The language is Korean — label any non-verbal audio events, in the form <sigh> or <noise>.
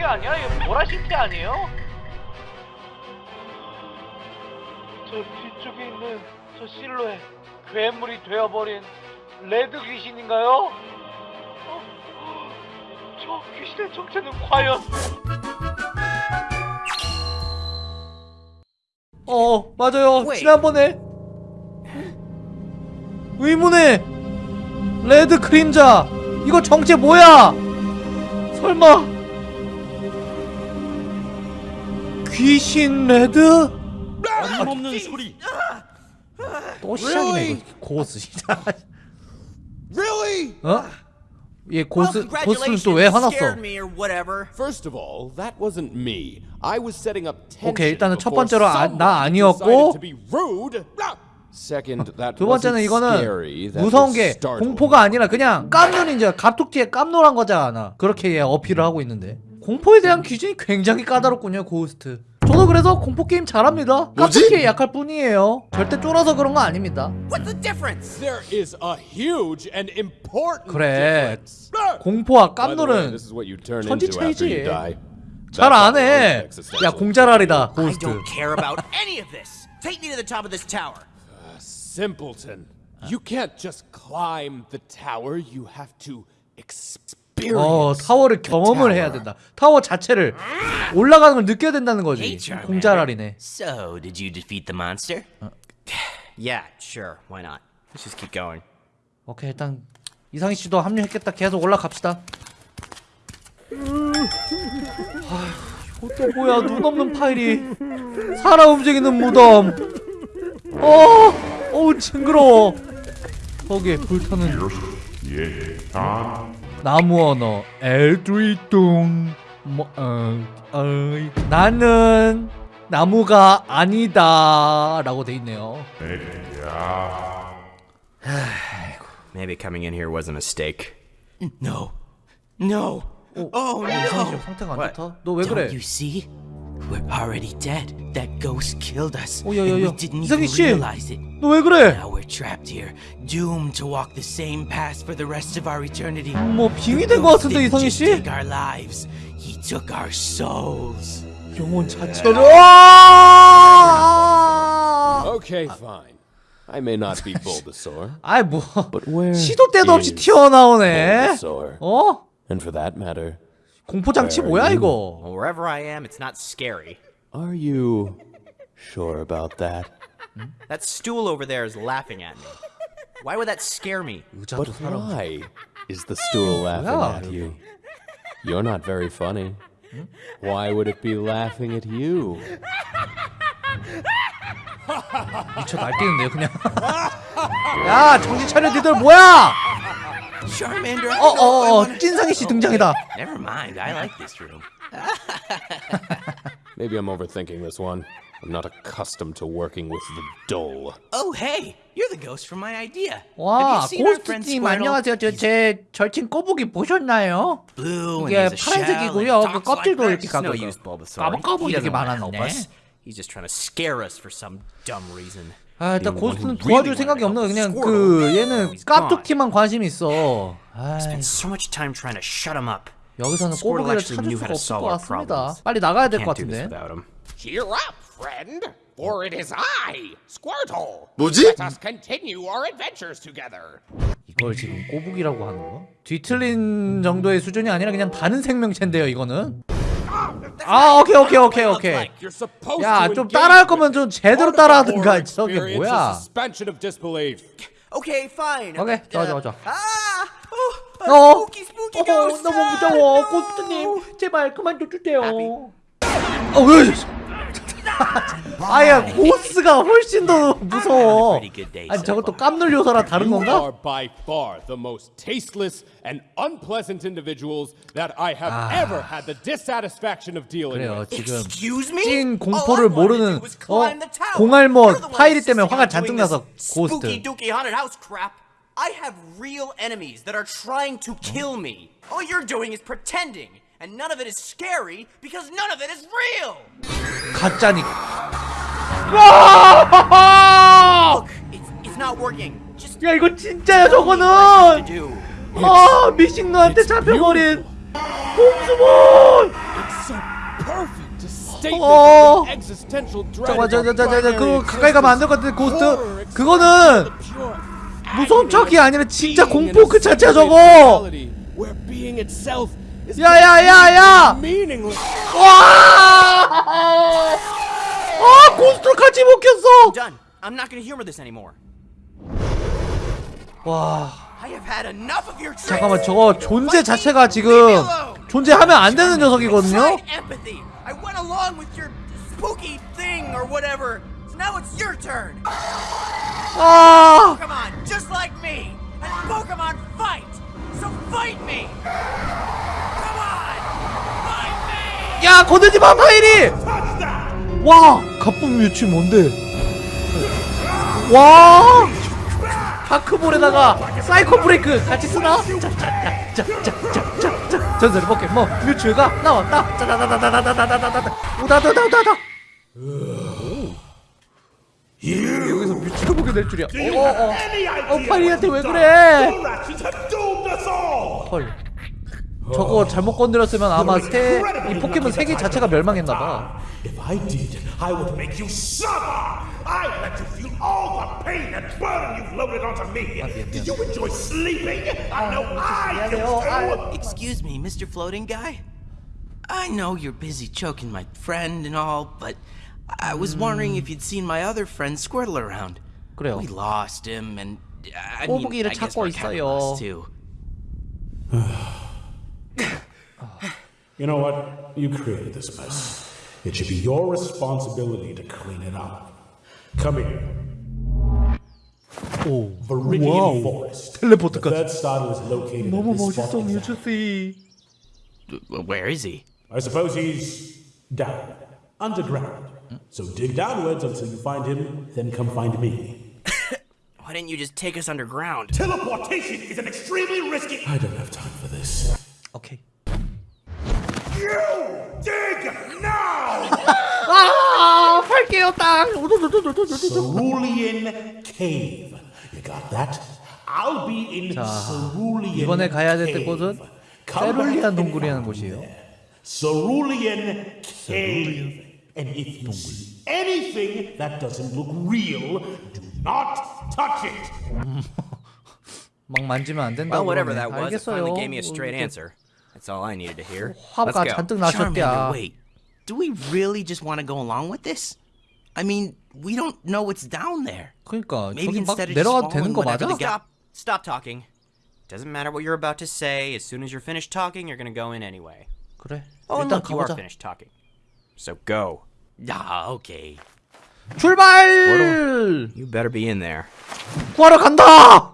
그게 아니라 이거 보라시티 아니에요? 저 뒤쪽에 있는 저 실루엣 괴물이 되어버린 레드 귀신인가요? 어? 저 귀신의 정체는 과연 어 맞아요 Wait. 지난번에 의문의 레드 그림자 이거 정체 뭐야 설마 귀신 레드 어림없는 소리. 또 시작이네 이거 고스 진짜 Really? 어? 얘 고스 고스는 또 왜 화났어. First of all, that wasn't me. I was setting up tension 오케이, 일단은 첫 번째로 아- 나 아니었고. 두 번째는 이거는 무서운 게 startling. 공포가 아니라 그냥 깜놀인지 갑툭튀에 깜놀한 거잖아 그렇게 얘 어필을 하고 있는데 공포에 대한 기준이 굉장히 까다롭군요 고스트 저도 그래서 공포 게임 잘합니다 깜툭튀에 약할 뿐이에요 절대 쫄아서 그런 거 아닙니다 What's the difference? There is a huge and important 그래. 공포와 깜놀은 천지 차이지. 잘 That's 안 how 해. existential 야 공짜랄이다 I 고스트 don't care about any of this. Take me to the top of this tower. Simpleton. You can't just climb the tower. You have to experience. 어 타워를 경험을 해야 된다 타워 자체를 올라가는 걸 느껴야 된다는 거지 공짜랄이네 So, did you defeat the monster? <sighs> yeah, sure. Why not? Let's just keep going. 오케이 일단 이상희 씨도 합류했겠다. 계속 올라갑시다. 아휴, 이것도 뭐야? 눈 없는 파일이 살아 움직이는 무덤. 어, 어우 징그러워. 거기에 불타는 나무 언어 엘드리뚱. 뭐, 어, 어이. 나는 나무가 아니다 라고 돼 있네요. Maybe coming in here was a mistake. No. No. Oh, 이상희 씨 no. 상태가 안? 좋다. 너왜 Don't 그래? you see? We're already dead. That ghost killed us. Oh, yeah, and yeah, we yeah. didn't 이상희 even 씨! realize it. 너 왜 그래? Now we're trapped here, doomed to walk the same path for the rest of our eternity. 뭐 빙이 된 것 Ghost 같은데 didn't 이상희 just 씨? take our lives. He took our souls. 영혼 자체를 <laughs> 아! Okay, fine. I may not be Bulbasaur, <laughs> 아이 뭐 but where 시도 때도 없이 is 튀어나오네. Bulbasaur? 어? And for that matter, 공포 장치 뭐야 이거? Well, wherever I am, it's not scary. are you sure about that? That stool over there is laughing at me. Why would that scare me? 의자도 But 사람. why is the stool laughing Yeah. at you? You're not very funny. Why would it be laughing at you? 미쳐 날뛰는데요 그냥. <laughs> 야 정신 차려 니들 뭐야? Charmander, I 어 don't know if I 어 어 wanna- 찐상희 씨 등장이다. Never mind, I like this room. <laughs> Maybe I'm overthinking this one. I'm not accustomed to working with the dull. Oh, hey, you're the ghost from my idea. 와 Have you seen our friend 고스트님 Squirtle? 안녕하세요. 저 제 절친 꼬부기 보셨나요? Blue and 이게 he's a shell 파란색이고요. and 그 talks 껍질도 like 이렇게 that. It's no 가고 use, Bulbasaur. 까박까박 He 이렇게 doesn't wanna help 많았네. us. He's just trying to scare us for some dumb reason. 아 일단 고스트는 도와줄 생각이 to 그냥 그. 얘는 He's gone. 깍두기만 관심 있어. up. 여기서는 꼬부기를 찾을 수가 없을 것 같습니다. 빨리 나가야 될 것 같은데. without him. Cheer up, friend, for it is I, Squirtle. 뭐지? Let us continue our adventures together. 이걸 지금 꼬부기라고 하는 거? 뒤틀린 정도의 수준이 아니라 그냥 다른 생명체인데요, 이거는. 아, 오케이, 오케이, 오케이, 오케이. 야, 좀 따라할 거면 좀 제대로 따라하든가. 저게 뭐야? Fine. 오케이, 좋아, 좋아, 좋아. Ah! Oh, 어, 어. 너무 Ah! 무서워, 고스트님. 제발 그만 둬주세요. Happy? 어, 왜? 아야, 고스가 훨씬 더 무서워. 아니, 저것도. 깜놀 요소라 다른 건가? dealing 그래요. 지금. 찐 공포를 모르는 어. 공알못 파이리 때문에 화가 잔뜩 나서 고스트. I have real enemies that are trying to kill me. All you're doing is pretending, and none of it is scary because none of it is real. 가짜니 와! Look, it's it's not working. Just 야 이거 진짜야 저거는 to. 아 미식노한테 잡혀버린 곰수몬 statement 어. of an existential dread 잠깐만 of our 저저저저 primary 그거 가까이 가면 안 될 것 같은데 고스트 그거는 the 무서운 척이 아니라 진짜 공포 그 자체야 저거 where being itself 야야야야 meaningless. 와! 아 켰어 Done. I'm not gonna humor this anymore. 와 I have had enough of your tricks. 잠깐만 저거 존재 자체가 지금 존재하면 안 되는 녀석이거든요 Tried 야 건들지 마 파이리 와 가쁜 뮤치 뭔데 와 파크볼에다가 사이코 브레이크 같이 쓰나 전설의 포켓몬 뮤츠가 나왔다 짜다다다다다다다다다 우다다다다다 여기서 뮤츠를 보게 될 줄이야 어어어 어 파이리한테 왜 그래 헐 저거 잘못 건드렸으면 아마 새, 이 포켓몬 세계 자체가 멸망했나봐 If I did, I would make you suffer. I let you feel all the pain and burden you've loaded onto me. Did you enjoy sleeping? I know I do too. Excuse me, Mr. Floating Guy. I know you're busy choking my friend and all, but I was wondering if you'd seen my other friend Squirtle around. 그래요 We lost him, and I mean, 꼬부기를 I guess of 있어요. lost too. You know what? You created this mess. It should be your responsibility to clean it up. Come here. Oh, Viridian wow. Forest. The third star is located Momo in this spot uh, Where is he? I suppose he's down, underground. So dig downwards until you find him, then come find me. <coughs> Why didn't you just take us underground? Teleportation is an extremely risky- I don't have time for this. Okay. 아 팔게요 땅 Cerulean Cave. You got that? I'll be in Cerulean 이번에 가야 될 Cave. 곳은 Come back 세룰리안 동굴이라는 곳이에요. Cerulean Cave. And if you see anything that doesn't look real, do not touch it. 막 만지면 안 된다고 Well, whatever that was, it 알겠어요 finally gave me a straight answer. That's all I needed to hear. <laughs> 화가 Let's go. 잔뜩 나셨대야 Charmander, wait. Do we really just want to go along with this? I mean, we don't know what's down there. 그러니까 Maybe 저기 막 instead of just 내려가도 되는 following 거 whatever 맞아? the Stop. Stop talking. Doesn't matter what you're about to say. As soon as you're finished talking, you're gonna go in anyway. 그래 Oh, and 일단 look, you are 가보자 finished talking. So go. Ah, okay. 출발 You better be in there. 구하러 간다